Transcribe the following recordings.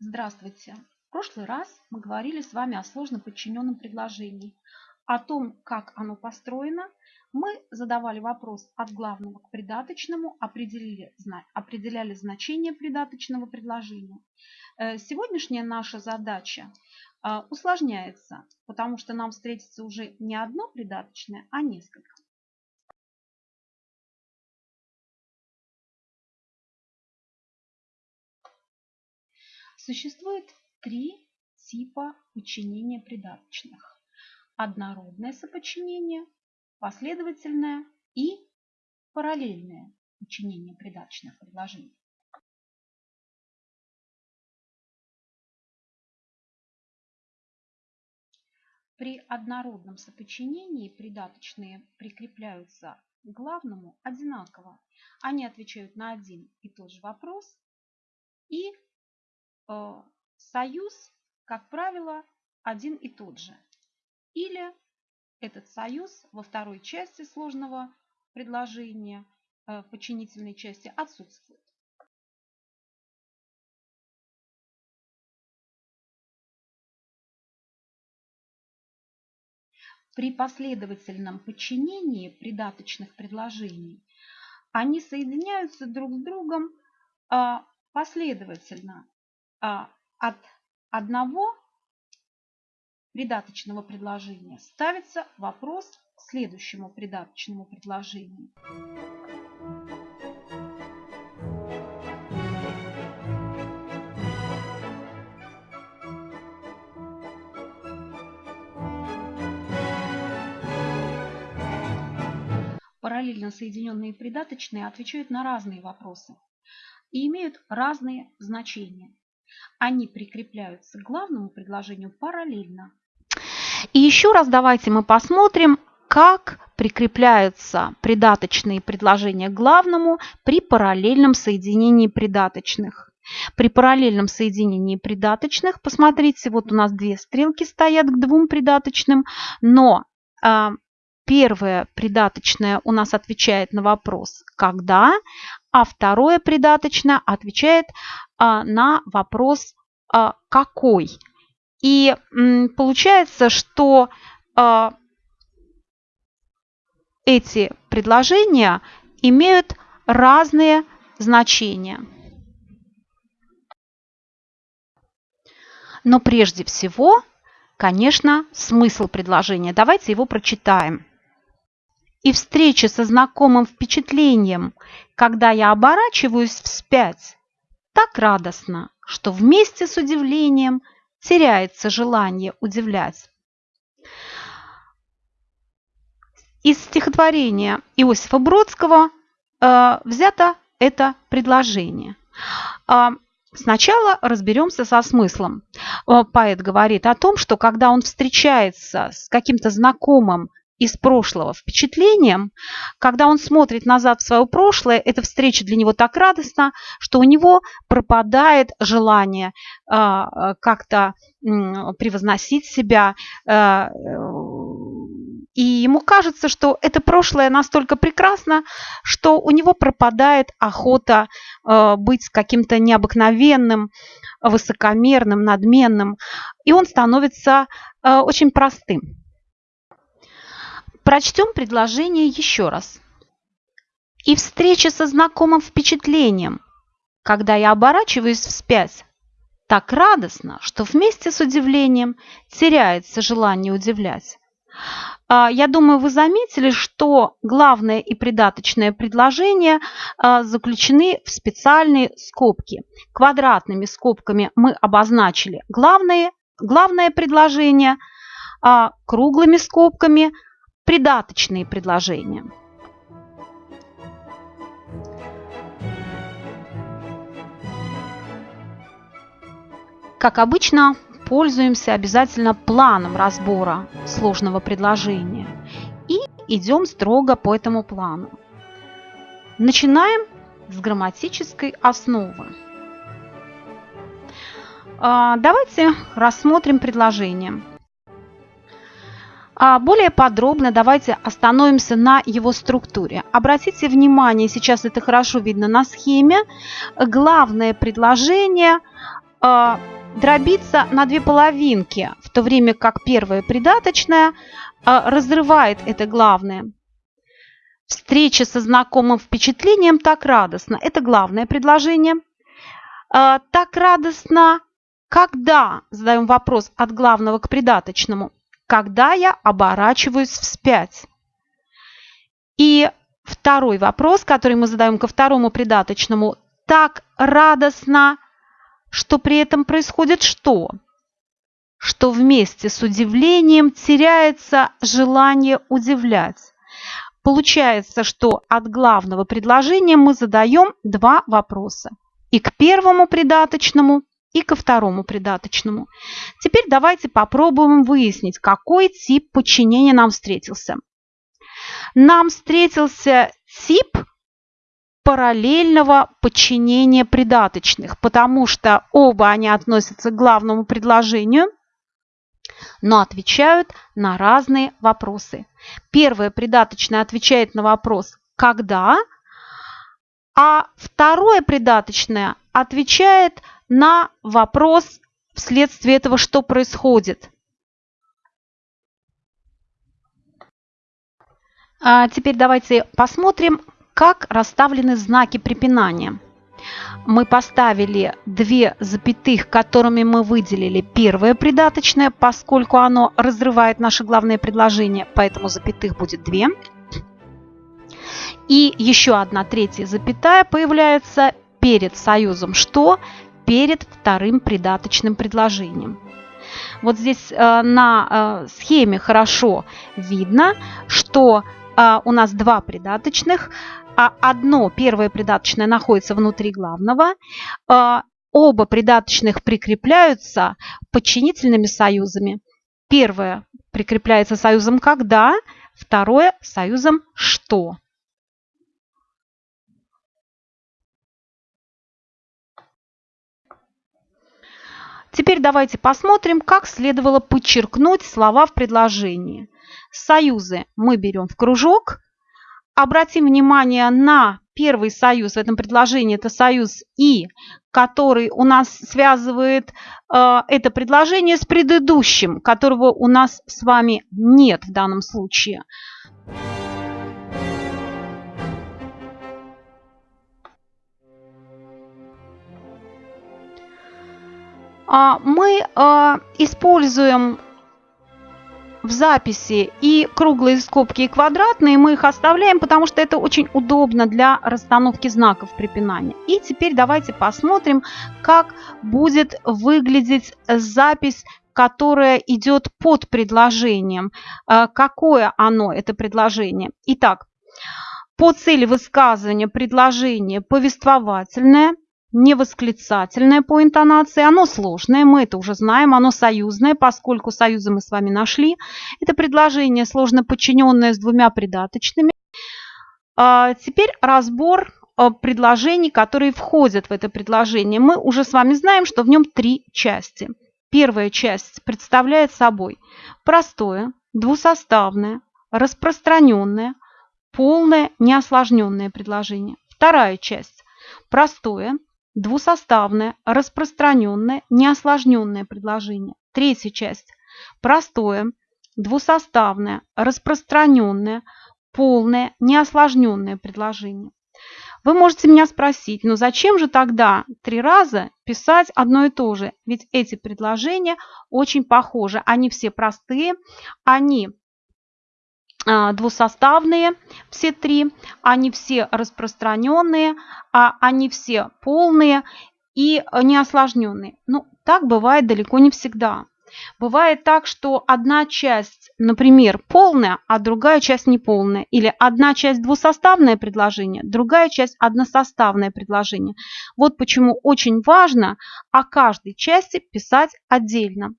Здравствуйте! В прошлый раз мы говорили с вами о сложно подчиненном предложении. О том, как оно построено, мы задавали вопрос от главного к придаточному, определили, определяли значение придаточного предложения. Э, сегодняшняя наша задача э, усложняется, потому что нам встретится уже не одно придаточное, а несколько. Существует три типа подчинения придаточных. Однородное соподчинение, последовательное и параллельное подчинение придаточных предложений. При однородном соподчинении придаточные прикрепляются к главному одинаково. Они отвечают на один и тот же вопрос и союз, как правило, один и тот же. Или этот союз во второй части сложного предложения, э, в подчинительной части, отсутствует. При последовательном подчинении придаточных предложений они соединяются друг с другом а, последовательно от одного придаточного предложения ставится вопрос к следующему придаточному предложению. Параллельно соединенные придаточные отвечают на разные вопросы и имеют разные значения. Они прикрепляются к главному предложению параллельно. И еще раз давайте мы посмотрим, как прикрепляются придаточные предложения к главному при параллельном соединении придаточных. При параллельном соединении придаточных, посмотрите, вот у нас две стрелки стоят к двум придаточным, но э, первое придаточное у нас отвечает на вопрос «когда», а второе придаточное отвечает на вопрос а, «какой?». И получается, что а, эти предложения имеют разные значения. Но прежде всего, конечно, смысл предложения. Давайте его прочитаем. И встреча со знакомым впечатлением, когда я оборачиваюсь вспять, так радостно, что вместе с удивлением теряется желание удивлять. Из стихотворения Иосифа Бродского э, взято это предложение. Э, сначала разберемся со смыслом. Э, поэт говорит о том, что когда он встречается с каким-то знакомым из прошлого впечатлением, когда он смотрит назад в свое прошлое, эта встреча для него так радостна, что у него пропадает желание э, как-то э, превозносить себя, э, и ему кажется, что это прошлое настолько прекрасно, что у него пропадает охота быть каким-то необыкновенным, высокомерным, надменным, и он становится очень простым. Прочтем предложение еще раз. И встреча со знакомым впечатлением, когда я оборачиваюсь вспять, так радостно, что вместе с удивлением теряется желание удивлять. А, я думаю, вы заметили, что главное и придаточное предложение а, заключены в специальные скобки. Квадратными скобками мы обозначили главное, главное предложение, а круглыми скобками придаточные предложения. Как обычно, пользуемся обязательно планом разбора сложного предложения и идем строго по этому плану. Начинаем с грамматической основы. А, давайте рассмотрим предложение. А более подробно давайте остановимся на его структуре. Обратите внимание, сейчас это хорошо видно на схеме, главное предложение э, дробится на две половинки, в то время как первое придаточное э, разрывает это главное. Встреча со знакомым впечатлением так радостно. Это главное предложение. Э, так радостно, когда, задаем вопрос от главного к придаточному, когда я оборачиваюсь вспять. И второй вопрос, который мы задаем ко второму придаточному, так радостно, что при этом происходит что? Что вместе с удивлением теряется желание удивлять. Получается, что от главного предложения мы задаем два вопроса. И к первому придаточному, и ко второму придаточному. Теперь давайте попробуем выяснить, какой тип подчинения нам встретился. Нам встретился тип параллельного подчинения придаточных, потому что оба они относятся к главному предложению, но отвечают на разные вопросы. Первое придаточное отвечает на вопрос «когда?», а второе придаточное отвечает на вопрос вследствие этого, что происходит. А теперь давайте посмотрим, как расставлены знаки препинания. Мы поставили две запятых, которыми мы выделили первое придаточное, поскольку оно разрывает наше главное предложение, поэтому запятых будет две. И еще одна третья запятая появляется перед союзом «что?» Перед вторым придаточным предложением. Вот здесь э, на э, схеме хорошо видно, что э, у нас два придаточных, а одно, первое придаточное, находится внутри главного, оба придаточных прикрепляются подчинительными союзами. Первое прикрепляется союзом «когда», второе – союзом «что». Теперь давайте посмотрим, как следовало подчеркнуть слова в предложении. Союзы мы берем в кружок. Обратим внимание на первый союз в этом предложении, это союз «и», который у нас связывает э, это предложение с предыдущим, которого у нас с вами нет в данном случае. А, мы а, используем в записи и круглые скобки, и квадратные, мы их оставляем, потому что это очень удобно для расстановки знаков препинания. И теперь давайте посмотрим, как будет выглядеть запись которая идет под предложением. А, какое оно, это предложение? Итак, по цели высказывания предложение повествовательное – не восклицательное по интонации, оно сложное, мы это уже знаем, оно союзное, поскольку союзы мы с вами нашли. Это предложение сложно подчиненное с двумя придаточными. А, теперь разбор а, предложений, которые входят в это предложение. Мы уже с вами знаем, что в нем три части. Первая часть представляет собой простое, двусоставное, распространенное, полное, неосложненное предложение. Вторая часть – простое, Двусоставное, распространенное, неосложненное предложение. Третья часть. Простое, двусоставное, распространенное, полное, неосложненное предложение. Вы можете меня спросить, ну зачем же тогда три раза писать одно и то же? Ведь эти предложения очень похожи. Они все простые, они двусоставные, все три, они все распространенные, а они все полные и неосложненные. Ну, так бывает далеко не всегда. Бывает так, что одна часть, например, полная, а другая часть неполная. Или одна часть двусоставное предложение, другая часть односоставное предложение. Вот почему очень важно о каждой части писать отдельно.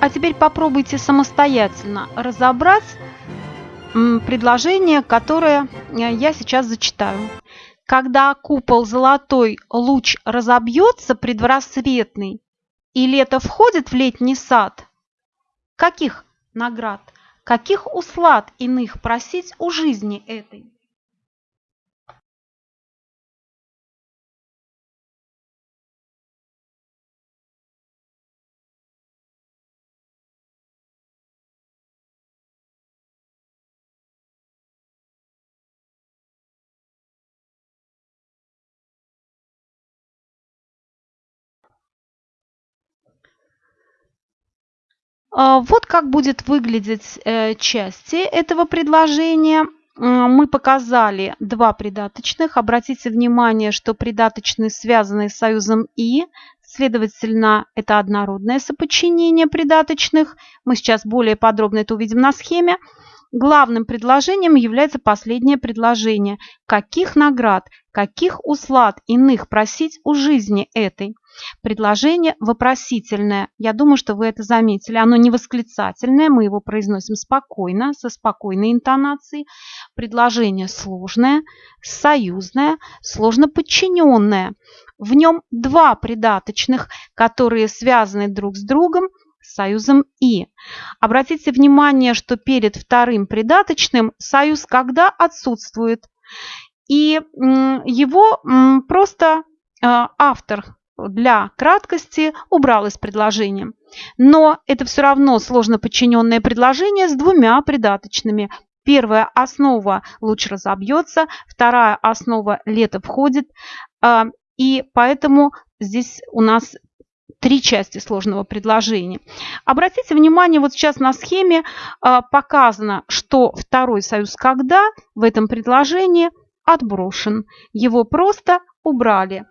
А теперь попробуйте самостоятельно разобрать предложение, которое э, я сейчас зачитаю. когда купол золотой луч разобьется предрассветный, и лето входит в летний сад? Каких наград, каких услад иных просить у жизни этой? Вот как будет выглядеть э, части этого предложения. Мы показали два придаточных. Обратите внимание, что придаточные связаны с союзом «и», следовательно, это однородное соподчинение придаточных. Мы сейчас более подробно это увидим на схеме. Главным предложением является последнее предложение. Каких наград, каких услад иных просить у жизни этой? Предложение вопросительное. Я думаю, что вы это заметили. Оно не восклицательное, мы его произносим спокойно, со спокойной интонацией. Предложение сложное, союзное, сложно подчиненное. В нем два придаточных, которые связаны друг с другом союзом «и». Обратите внимание, что перед вторым придаточным союз «когда» отсутствует. И его просто а, автор для краткости убрал из предложения. Но это все равно сложно подчиненное предложение с двумя придаточными. Первая основа луч разобьется, вторая основа лето входит. А, и поэтому здесь у нас три части сложного предложения. Обратите внимание, вот сейчас на схеме а, показано, что второй союз «когда» в этом предложении отброшен. Его просто убрали.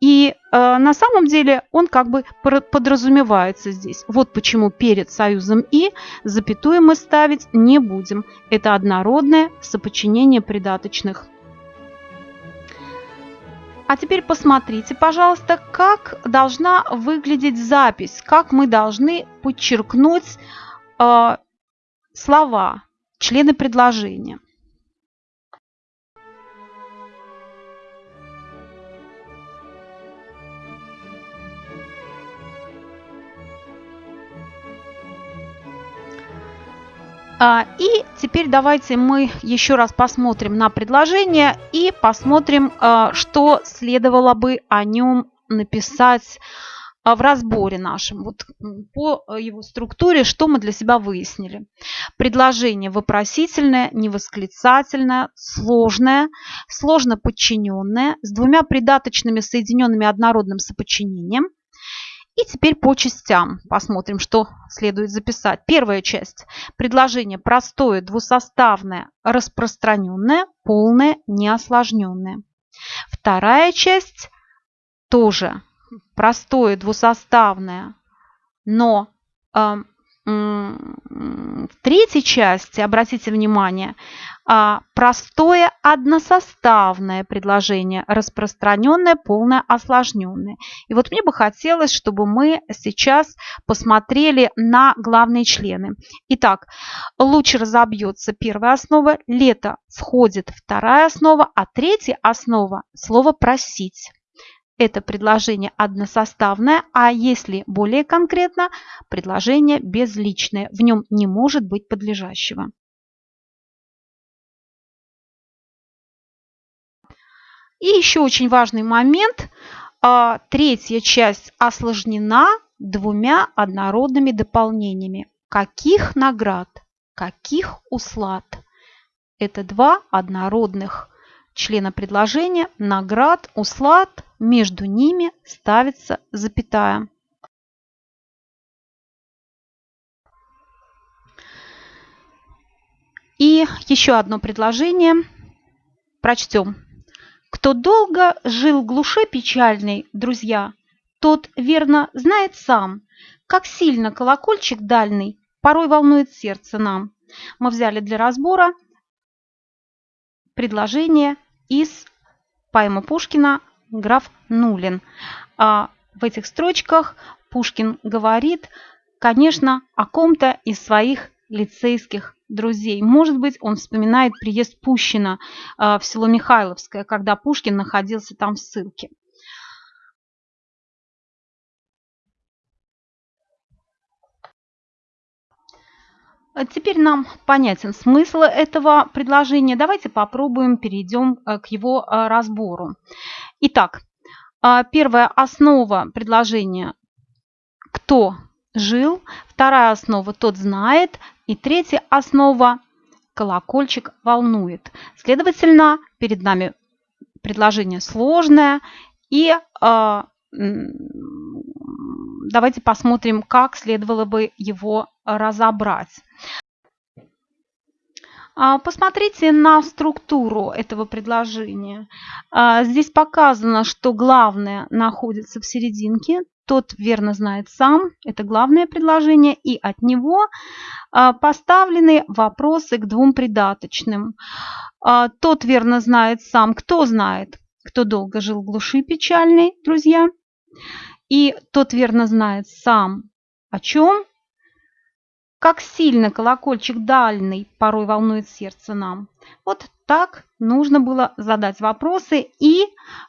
И э, на самом деле он как бы подразумевается здесь. Вот почему перед союзом «и» запятую мы ставить не будем. Это однородное соподчинение придаточных. А теперь посмотрите, пожалуйста, как должна выглядеть запись, как мы должны подчеркнуть э, слова, члены предложения. И теперь давайте мы еще раз посмотрим на предложение и посмотрим, а, что следовало бы о нем написать а, в разборе нашем. Вот по его структуре, что мы для себя выяснили. Предложение вопросительное, невосклицательное, сложное, сложно подчиненное, с двумя придаточными соединенными однородным соподчинением – и теперь по частям посмотрим, что следует записать. Первая часть. Предложение простое, двусоставное, распространенное, полное, неосложненное. Вторая часть тоже простое, двусоставное, но э, в третьей части, обратите внимание, а, простое односоставное предложение, распространенное, полное, осложненное. И вот мне бы хотелось, чтобы мы сейчас посмотрели на главные члены. Итак, луч разобьется первая основа, лето входит вторая основа, а третья основа – слово «просить» это предложение односоставное, а если более конкретно, предложение безличное. В нем не может быть подлежащего. И еще очень важный момент. А, третья часть осложнена двумя однородными дополнениями. Каких наград, каких услад? Это два однородных члена предложения. Наград, услад между ними ставится запятая. И еще одно предложение. Прочтем. Кто долго жил в глуше печальной, друзья, тот верно знает сам, как сильно колокольчик дальний порой волнует сердце нам. Мы взяли для разбора предложение из поэмы Пушкина граф Нулин. А в этих строчках Пушкин говорит, конечно, о ком-то из своих лицейских друзей. Может быть, он вспоминает приезд Пущина в село Михайловское, когда Пушкин находился там в ссылке. Теперь нам понятен смысл этого предложения. Давайте попробуем перейдем э, к его э, разбору. Итак, первая основа предложения «кто жил», вторая основа «тот знает» и третья основа «колокольчик волнует». Следовательно, перед нами предложение сложное и давайте посмотрим, как следовало бы его разобрать. А, посмотрите на структуру этого предложения. А, здесь показано, что главное находится в серединке. Тот верно знает сам, это главное предложение, и от него а, поставлены вопросы к двум придаточным. Тот верно знает сам, кто знает, кто долго жил в глуши печальной, друзья. И тот верно знает сам, о чем как сильно колокольчик дальний порой волнует сердце нам. Вот так нужно было задать вопросы и,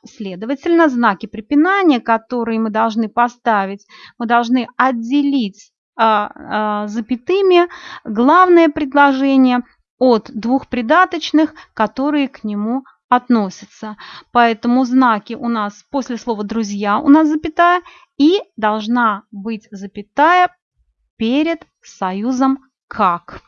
следовательно, знаки препинания, которые мы должны поставить, мы должны отделить а, а, запятыми главное предложение от двух придаточных, которые к нему относятся. Поэтому знаки у нас после слова «друзья» у нас запятая и должна быть запятая перед союзом «как».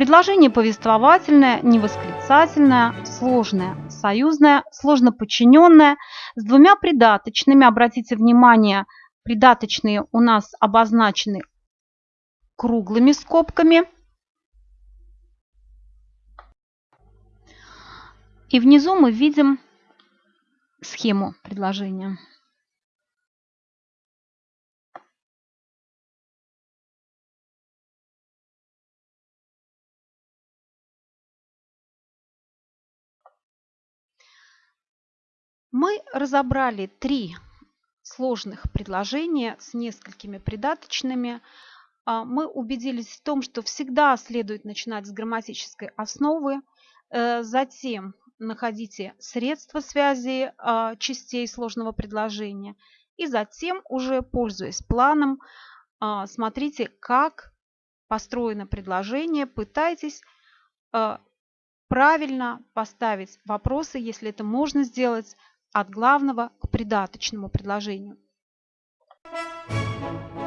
Предложение повествовательное, невосклицательное, сложное, союзное, сложно подчиненное, с двумя придаточными. Обратите внимание, придаточные у нас обозначены круглыми скобками. И внизу мы видим схему предложения. Мы разобрали три сложных предложения с несколькими придаточными а, мы убедились в том, что всегда следует начинать с грамматической основы, э, затем находите средства связи а, частей сложного предложения и затем уже, пользуясь планом, а, смотрите, как построено предложение, пытайтесь правильно поставить вопросы, если это можно сделать, от главного к придаточному предложению. Thank you.